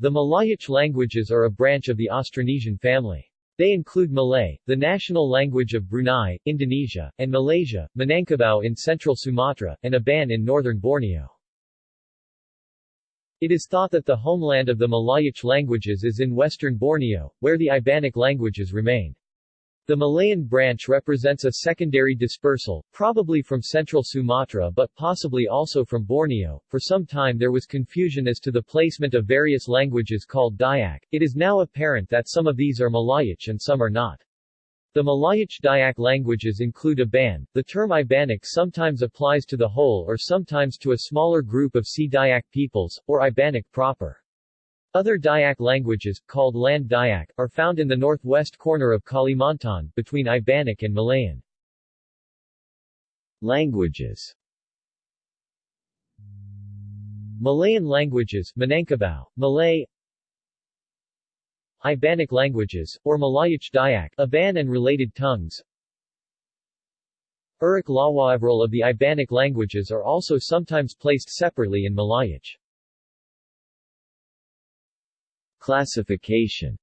The Malayic languages are a branch of the Austronesian family. They include Malay, the national language of Brunei, Indonesia, and Malaysia, Minangkabau in central Sumatra, and Iban in northern Borneo. It is thought that the homeland of the Malayic languages is in western Borneo, where the Ibanic languages remain. The Malayan branch represents a secondary dispersal, probably from central Sumatra but possibly also from Borneo. For some time there was confusion as to the placement of various languages called Dayak. It is now apparent that some of these are Malayic and some are not. The Malayic Dayak languages include Iban. The term Ibanic sometimes applies to the whole or sometimes to a smaller group of Sea Dayak peoples, or Ibanic proper. Other Dayak languages, called Land Dayak, are found in the northwest corner of Kalimantan, between Ibanic and Malayan. Languages Malayan languages Minangkabau, Malay Ibanic languages, or Malayic Dayak, Iban and related tongues Uruk Lawaivral of the Ibanic languages are also sometimes placed separately in Malayic. Classification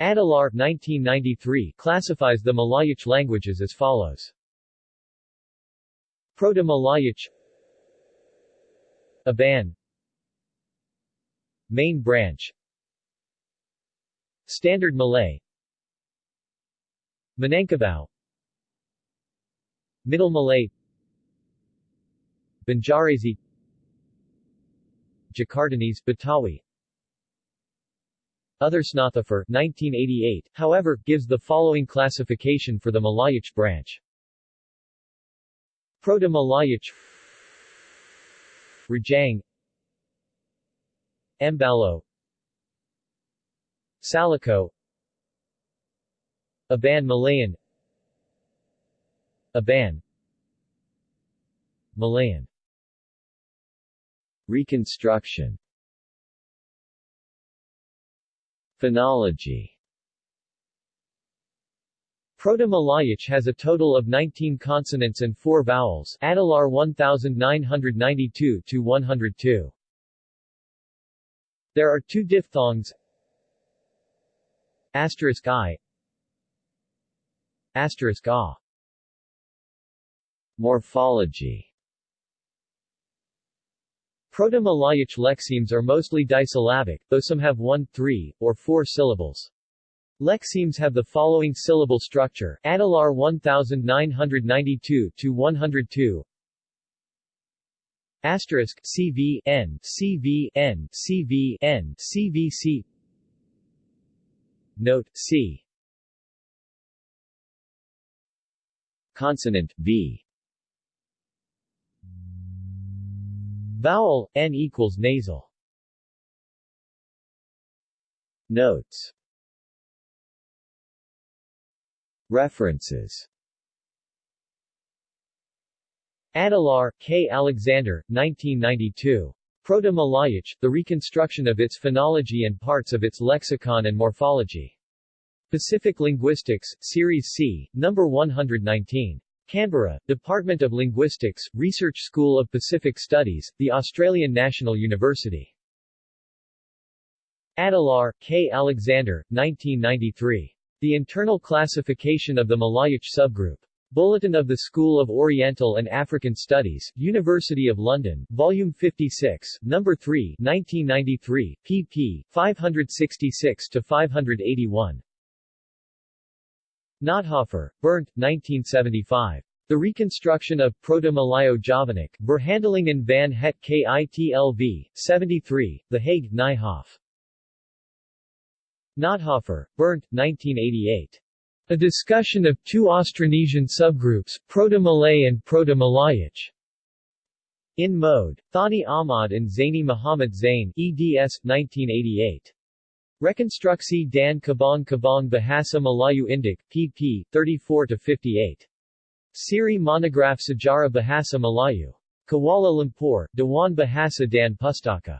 Adelaar 1993 classifies the Malayic languages as follows. Proto-Malayic Iban Main branch Standard Malay Minangkabau Middle Malay Banjarese Jakartanese, Betawi. Other Nothofer 1988, however, gives the following classification for the Malayic branch. Proto-Malayic Rajang Mbalo Salako Iban Malayan Iban Malayan Reconstruction Phonology. Proto-Malayic has a total of 19 consonants and 4 vowels Adelaar 1992-102. There are two diphthongs Asterisk I Asterisk A. Morphology Proto-Malayic lexemes are mostly disyllabic, though some have one, three, or four syllables. Lexemes have the following syllable structure, Adelaar 1992-102 Asterisk CV N CV N CV N CVC Note C. Consonant V Vowel, N equals nasal. Notes References Adelaar, K. Alexander, 1992. Proto-Malayic, The Reconstruction of its Phonology and Parts of its Lexicon and Morphology. Pacific Linguistics, Series C, No. 119. Canberra, Department of Linguistics, Research School of Pacific Studies, The Australian National University. Adelaar, K. Alexander, 1993. The Internal Classification of the Malayic Subgroup. Bulletin of the School of Oriental and African Studies, University of London, Volume 56, No. 3, 1993, pp. 566-581. Nothofer, Bernd, 1975. The Reconstruction of Proto-Malayo-Javanic, Verhandelingen van het Kitlv, 73, The Hague, Nijhoff. Nothofer, Bernd, 1988. A discussion of two Austronesian subgroups, Proto-Malay and Proto-Malayic. In Mode. Thani Ahmad and Zaini Muhammad Zain, eds. 1988. Reconstruksi dan Kabang Kabang Bahasa Melayu Indik, pp. 34-58. Siri Monograph Sejarah Bahasa Melayu. Kuala Lumpur, Dewan Bahasa dan Pustaka.